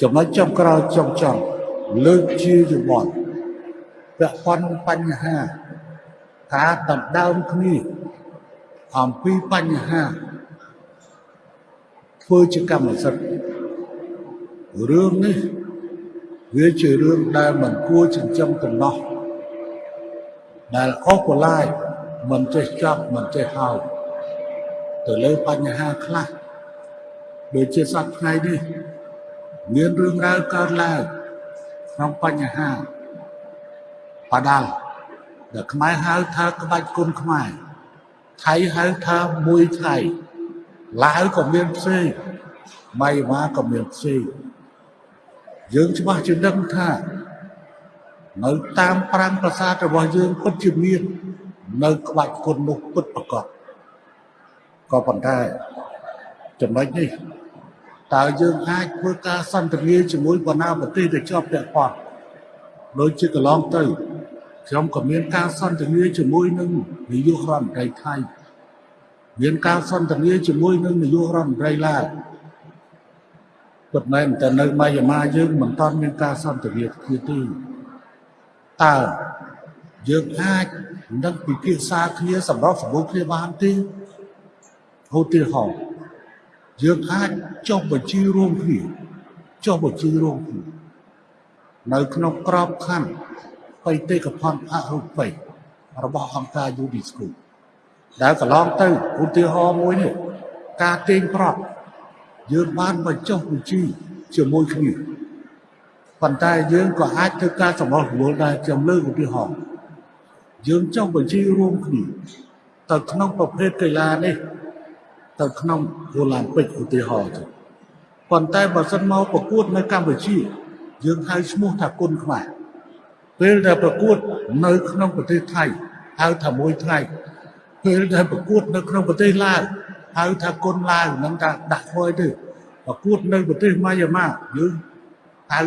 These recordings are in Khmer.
ចំណុចចុងក្រោយចុងចង់លើកជាយោបល់ពាក់ព័ន្ធបញ្ហាការដណ្ដើមគ្នាអំពីបញ្ហាធ្វើជាកម្មសិទ្ធិរឿងនេះវាជារឿងដែលមិនគួរចិញ្ចឹមកំណោះដែលអស់បន្លាយមិនចេះចាប់មិនចេះហើយទៅលើបញ្ហាខ្លះដូចជាសប្តាហ៍ថ្ងៃនេះ មានរឿងរ៉ាវកើតឡើងក្នុងបញ្ហាបដាល់ដែលខ្មែរហៅថាក្បាច់គុណខ្មែរថៃហៅថាមួយថៃឡាវក៏មានផ្សេងម៉ៃម៉ាក៏មានផ្សេងយើងច្បាស់ជាដឹងថានៅតាមប្រាំប្រាសាទរបស់យើងពិតជាមាននៅក្បាច់គុណនោះពិតប្រកបក៏ប៉ុន្តែចំណុចនេះ តើយើងអាចធ្វើការសន្ទនាជាមួយបណ្ដាប្រទេសដែលជាប់ពាក់ព័ន្ធដូចជាកន្លងទៅខ្ញុំក៏មានការសន្ទនាជាមួយនឹងនាយករដ្ឋមន្ត្រីថៃមានការសន្ទនាជាមួយនឹងនាយករដ្ឋមន្ត្រីឡាវពិតមែនតែនៅម៉ៃយ៉ាម៉ាយើងមិនតាន់មានការសន្ទនាគ្នាទេតើយើងអាចនឹងពិភាក្សាគ្នាសម្រាប់សម្បូរគ្នាបានទេឧទាហរណ៍ យើងអាចចុះបញ្ជីរួមគ្នាចុះបញ្ជីរួមគ្នានៅក្នុងក្របខ័ណ្ឌបេតិកភណ្ឌអរូបីរបស់អង្គការ UNESCO ដែលកន្លងទៅឧទាហរណ៍មួយនេះការទាញប្រប់យើងបានបញ្ចុះបញ្ជីជាមួយគ្នាប៉ុន្តែយើងក៏អាចធ្វើការសម្រុះសម្រួលដែរខ្ញុំលើកឧទាហរណ៍យើងចុះបញ្ជីរួមគ្នាទៅក្នុងប្រភេទកីឡានេះ ទៅក្នុងអូឡ িম্প ពិកឧទាហរណ៍ទៅប៉ុន្តែបើសិនមកប្រកួតនៅកម្ពុជា យើងហៅឈ្មោះថាគុណខ្មែរពេលដែលប្រកួតនៅក្នុងប្រទេសថៃហៅថាមួយថៃពេលដែលប្រកួតនៅក្នុងប្រទេសឡាវហៅថាគុណឡាវនឹងថាដាក់ធ្វើទេប្រកួតនៅប្រទេសម៉ាយ៉ាម៉ាយើងហៅ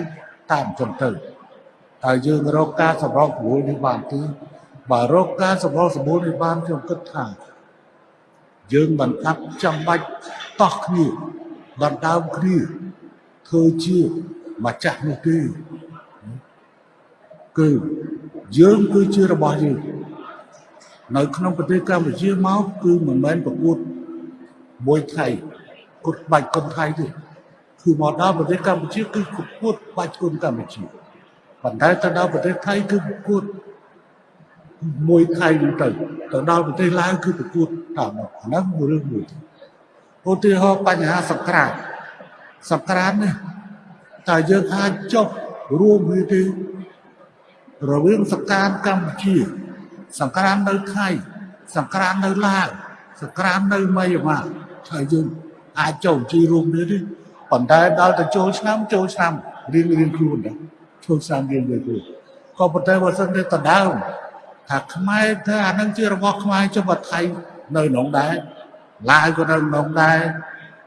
តាមចឹងទៅតើយើងរកការសម្របសម្រួលនេះបានទេបើរកការសម្របសម្រួលនេះបានខ្ញុំគិតថា យើងមិនថាប់ចាំបាច់តោះគ្នាដណ្ដើមគ្នាធ្វើជាម្ចាស់នោះទេគឺយើងគឺជារបស់យើងនៅក្នុងប្រទេសកម្ពុជាមកគឺមិនមែនប្រកួតមួយថៃគុតបាច់គុនថៃទេគឺមកដល់ប្រទេសកម្ពុជាគឺប្រកួតបាច់គុនកម្ពុជាប៉ុន្តែទៅដល់ប្រទេសថៃគឺប្រកួត មួយថៃហ្នឹងទៅទៅដល់ប្រទេសឡាវគឺប្រកួតតាមអាហ្នឹងមួយរឿងមួយឧទាហរណ៍បញ្ហាសង្គ្រាមសង្គ្រាមនេះតើយើងអាចចុះរួមវាទេសរវាងសង្គ្រាមកម្ពុជាសង្គ្រាមនៅថៃសង្គ្រាមនៅឡាវសង្គ្រាមនៅមីយ៉ាន់ម៉ាថាយើងអាចចូលជីរួមនេះទេប៉ុន្តែដល់ទៅចូលឆ្នាំចូលឆ្នាំរៀងរៀងខ្លួនដែរចូលឆ្នាំរៀងរៀងខ្លួនក៏ប៉ុន្តែបើសិនជាដដើម ថាខ្មែរថាអានឹងជារបស់ខ្មែរចុះបើថៃនៅក្នុងដែរឡាវក៏នៅក្នុងដែរ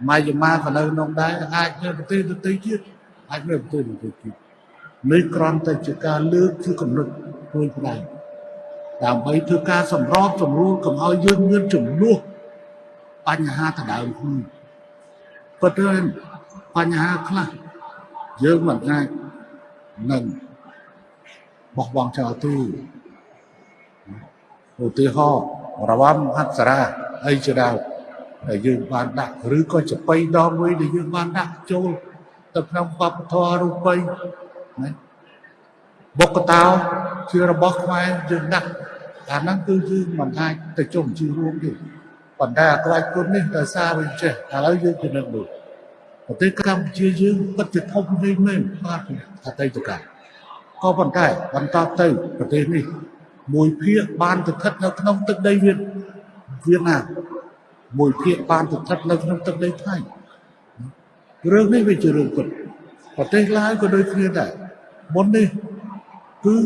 ម៉ាយាម៉ាក៏នៅក្នុងដែរអាចនៅប្រទេសដទៃទៀតអាចនៅប្រទេសដទៃទៀតនេះគ្រាន់តែជាការលើកគឺកំណត់ខ្លួនផ្ដាច់ដើម្បីធ្វើការសម្របសម្រួលកុំឲ្យយើងមានចំនួនបញ្ហាដដើមខ្លួនប៉ុន្តែបញ្ហាខ្លះយើងមិនអាចនឹងបោះបង់ចោលទេ ឧទាហរណ៍រវំហត្ថរាអីជាដើមដែលយើងបានដាក់ឬក៏ចបៃដងមួយដែលយើងបានដាក់ចូលទៅក្នុងវប្បធម៌រូបិយណាបុកតោជារបស់ខ្មែរយើងដាក់អាហ្នឹងគឺយើងមិនអាចទៅចុះជីរួមទេប៉ុន្តែអាក្បាច់គុណនេះដោយសារវាចេះឥឡូវយើងទៅនឹកមើលប្រទេសកម្ពុជាយើងពិតជាធំពេកមែនបាទអតីតកាលក៏ប៉ុន្តែបន្តទៅប្រទេសនេះ មួយភាគបានស្ថិតនៅក្នុងទឹកដីវៀតវៀតណាមមួយភាគបានស្ថិតនៅក្នុងទឹកដីថៃរឿងនេះវាជារឿងពិតប្រទេសឡាវក៏ដូចគ្នាដែរមុននេះគឺ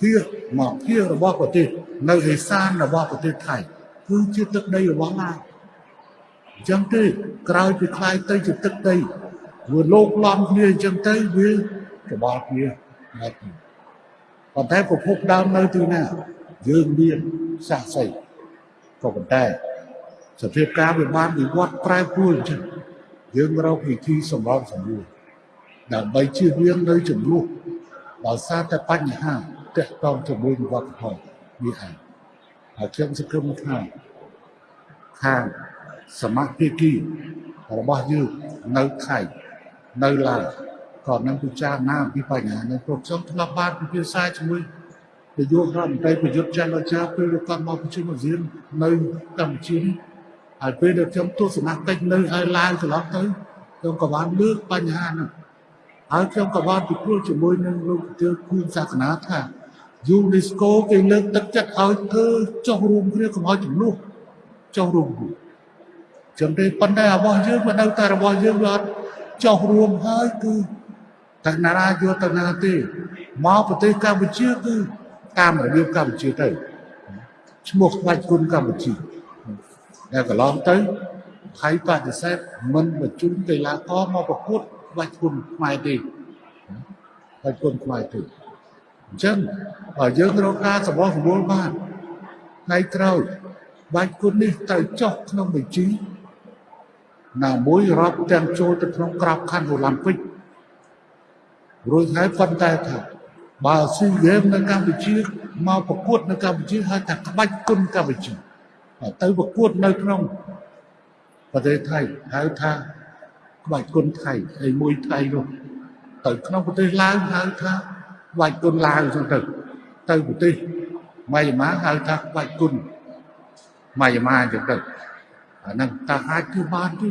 ភាគមកភាគរបស់ប្រទេសនៅឯសានរបស់ប្រទេសថៃគឺជាទឹកដីរបស់ឡាវអញ្ចឹងទេក្រោយពីខ្លាយទៅជាទឹកដីវាលោកឡំគ្នាអញ្ចឹងទៅវាក្បល់គ្នាមក ប៉ុន្តែប្រភពដើមនៅទីណា យើងមានសាស័យក៏ប៉ុន្តែសភាពការវាបានវិវត្តប្រែប្រួលអញ្ចឹងយើងរកវិធីសម្របសម្រួលដើម្បីជៀសវាងនៅចំនួនដោយសារតែបញ្ហាទាក់ទងជាមួយនឹងវប្បធម៌នេះឯងហើយខ្ញុំសង្ឃឹមថាខាងសមាភិកីរបស់យើងនៅថៃនៅឡាវ ក៏នឹងពិចារណាពីបញ្ហានេះព្រោះខ្ញុំធ្លាប់បានពិភាក្សាជាមួយនាយករដ្ឋមន្ត្រីប្រយុទ្ធចន្ទរាពេលគាត់មកប្រជុំអាស៊ាននៅកម្ពុជានេះហើយពេលដែលខ្ញុំទស្សនកិច្ចនៅឲ្យឡាវកន្លងទៅខ្ញុំក៏បានលើកបញ្ហានោះហើយខ្ញុំក៏បានពិគ្រោះជាមួយនឹងលោកទាវគូសាសនាថា UNESCO គេលើកទឹកចិត្តឲ្យធ្វើចុះរួមគ្នាកុំឲ្យចំនួនចុះរួមគ្នាចឹងទេប៉ុន្តែរបស់យើងវានៅតែរបស់យើងវាអត់ចុះរួមហើយគឺ តែណារាយកទៅណាទេមកប្រទេសកម្ពុជាគឺតាមរបៀបកម្ពុជាទៅឈ្មោះស្ដេចគុណកម្ពុជាដែលកន្លងទៅថៃបដិសេធមិនបញ្ជូនកីឡាករមកប្រកួតស្ដេចគុណខ្មែរទេស្ដេចគុណខ្មែរទេអញ្ចឹងបើយើងរកការសម្បោះសម្បូរបានថ្ងៃក្រោយបាច់គុណនេះទៅចុះក្នុងបញ្ជីណាមួយរាប់ទាំងចូលទៅក្នុងក្របខ័ណ្ឌអូឡ িম্প ពិក រួចហើយប៉ុន្តែថាបើស៊ីហ្គេមនៅកម្ពុជាមកប្រកួតនៅកម្ពុជាហៅថាក្បាច់គុណកម្ពុជាទៅប្រកួតនៅក្នុងប្រទេសថៃហៅថាក្បាច់គុណថៃហើយមួយថៃនោះទៅក្នុងប្រទេសឡាវហៅថាក្បាច់គុណឡាវអញ្ចឹងទៅទៅប្រទេសម៉ៃយ៉ាម៉ាហៅថាក្បាច់គុណម៉ៃយ៉ាម៉ាអញ្ចឹងទៅអាហ្នឹងតើអាចធ្វើបានទេ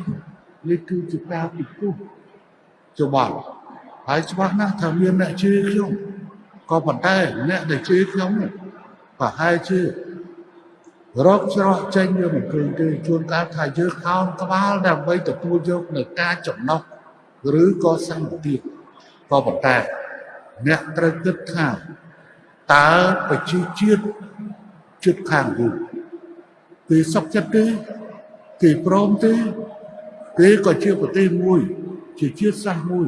នេះគឺជាការពិគ្រោះច្បល់ ហើយច្បាស់ណាស់ថាមានអ្នកជឿខ្ញុំក៏ប៉ុន្តែអ្នកដែលជឿខ្ញុំប្រហែលជារកច្រោះចេញវាមិនឃើញទេជួនកាលថាយើងខោនក្បាលដើម្បីទទួលយកនៅការចំណុះឬក៏សន្តិភាពក៏ប៉ុន្តែអ្នកត្រូវគិតថាតើប្រជាជាតិជិតខាងយើងគេសុខចិត្តទេគេព្រមទេគេក៏ជាប្រទេសមួយ ជាជាតិសាសន៍មួយ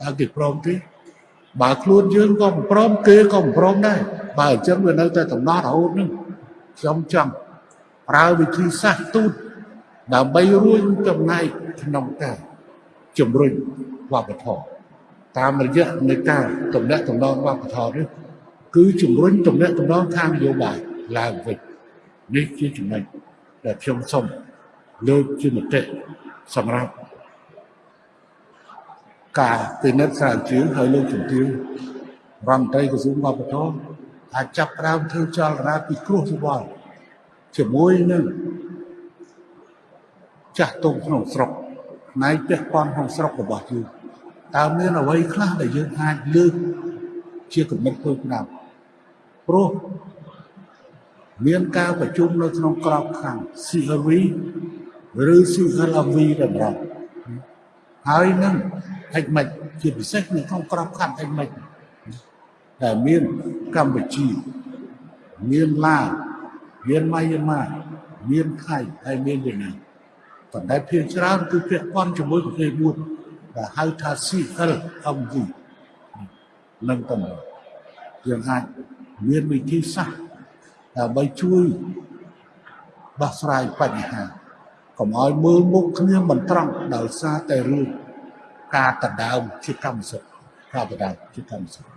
តើគេព្រមទេបើខ្លួនយើងក៏មិនព្រមគេក៏មិនព្រមដែរបើអញ្ចឹងវានៅតែតំណរហូតនឹងខ្ញុំចង់ប្រើវិធីសាស្ត្រទូតដើម្បីរួចចំណែកក្នុងការជំរុញវប្បធម៌តាមរយៈនៃការតំណាក់តំណងវប្បធម៌នេះគឺជំរុញតំណាក់តំណងខាងនយោបាយឡើងវិញនេះជាចំណុចដែលខ្ញុំសូមលើកជាមតិសម្រាប់ ការពិនិត្យស្រាវជ្រាវហើយលើកជំទាវរដ្ឋមន្ត្រីក្រសួងវប្បធម៌អាចចាប់ផ្ដើមធ្វើចលនាពិគ្រោះយោបល់ជាមួយនឹងចាស់ទុំក្នុងស្រុកផ្នែកពាក់ព័ន្ធក្នុងស្រុករបស់យើងតើមានអ្វីខ្លះដែលយើងអាចលើកជាគំនិតធ្វើឆ្នាំព្រោះមានការប្រជុំនៅក្នុងក្របខ័ណ្ឌ CRV ឬ CLV តម្រង់ហើយនឹង ហិចមិនជាពិសេសនៅក្នុងក្របខ័ណ្ឌហិចមិនដែលមានកម្ពុជាមានឡាវមានម៉ៃយ៉ាម៉ាមានថៃហើយមានវៀតណាមប៉ុន្តែភាគច្រើនគឺពាក់ព័ន្ធជាមួយប្រទេសមួយដែលហៅថា CLMV នឹងតំបន់យើងអាចមានវិធីសាស្ត្រដើម្បីជួយដោះស្រាយបញ្ហាកុំឲ្យមើលមុខគ្នាមិនត្រង់ដោយសារតែរឿង ការដណ្ដើមជាកម្មសិទ្ធិការដណ្ដើមជាកម្មសិទ្ធិ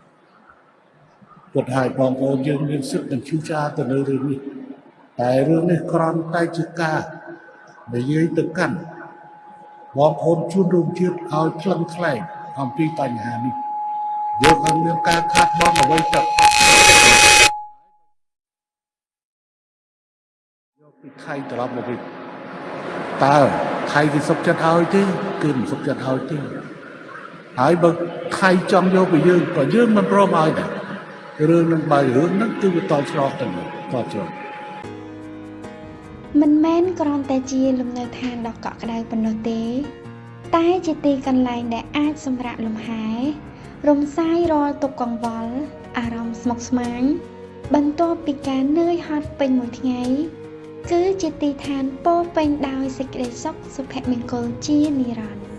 ពុទ្ធហើយបងប្អូនយើងមានសិទ្ធិនឹងជួចាទៅលើរឿងនេះតែរឿងនេះគ្រាន់តែជាការនិយាយទៅកាន់បងប្អូនជួនរួមជាតិឲ្យខ្លឹងខ្លែងអំពីបញ្ហានេះយើងអត់មានការខាត់បងអ្វីទៅយកពីថៃត្រឡប់មកវិញតើថៃគេសុខចិត្តឲ្យទេគឺមិនសុខចិត្តឲ្យទេ ហើយបើថៃចង់យកពីយើងក៏យើងមិនព្រមឲ្យដែររឿងនឹងបើរឿងហ្នឹងគឺវាតឆ្លោះទៅតឆ្លោះមិនមែនគ្រាន់តែជាលំនៅឋានដ៏កក់ក្ដៅប៉ុណ្ណោះទេ តែជាទីកន្លែងដែលអាចសម្រាកលំហែរំសាយរាល់ទុក្ខកង្វល់អារម្មណ៍ស្មុគស្មាញបន្ទាប់ពីការនឿយហត់ពេញមួយថ្ងៃ គឺជាទីឋានពោពេញដោយសេចក្តីសុខសុភមង្គលជានិរន្តរ៍